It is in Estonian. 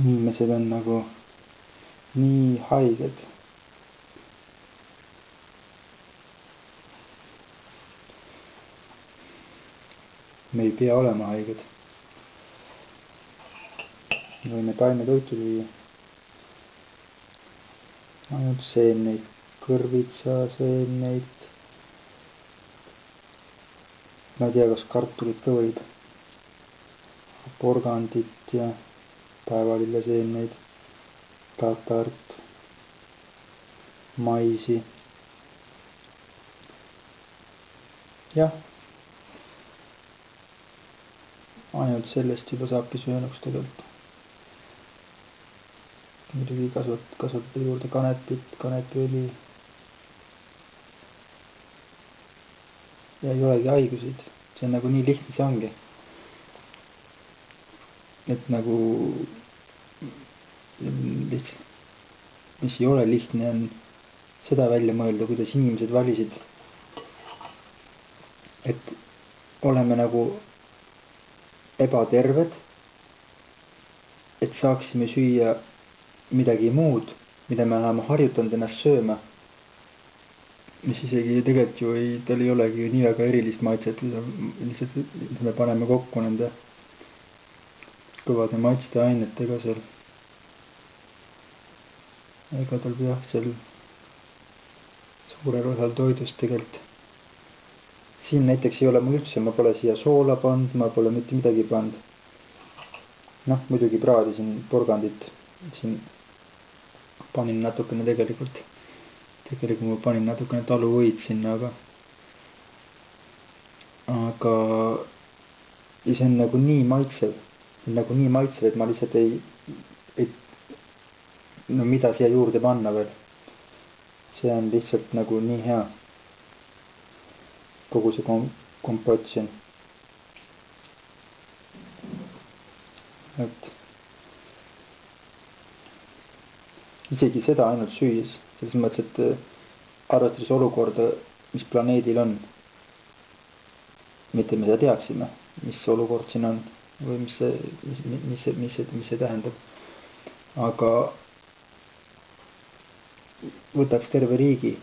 inimesed on nagu nii haiged. me ei pea olema haiged. me võime taimetoitu süüa. ainult seemneid, kõrvitsaseemneid. ma ei tea, kas kartulit ka võib. porgandit ja päevalilleseemneid, tatart, maisi. jah ainult sellest juba saabki söönuks tegelikult. muidugi kasvat-, kasvatada juurde kanepit, kanepiõli. ja ei olegi haiguseid, see on nagu nii lihtne, see ongi. Et nagu lihtsalt, mis ei ole lihtne, on seda välja mõelda, kuidas inimesed valisid. et oleme nagu ebaterved, et saaksime süüa midagi muud, mida me oleme harjutanud ennast sööma. mis isegi tegelikult ju ei, tal ei olegi nii väga erilist maitset, lihtsalt me paneme kokku nende kõvade maitseainetega seal. ega tal jah, seal suurel osal toidust tegelikult siin näiteks ei ole mul üldse, ma pole siia soola pannud, ma pole mitte midagi pannud. noh, muidugi praadisin porgandit, siin panin natukene tegelikult, tegelikult ma panin natukene taluvõid sinna, aga, aga ja see on nagu nii maitsev, nagu nii maitsev, et ma lihtsalt ei, ei, no mida siia juurde panna veel. see on lihtsalt nagu nii hea kogu see kom-, kompott siin. et isegi seda ainult süües, selles mõttes, et äh, arvestades olukorda, mis planeedil on. mitte me seda teaksime, mis olukord siin on või mis see, mis, mis see, mis see, mis see tähendab. aga võtaks terve riigi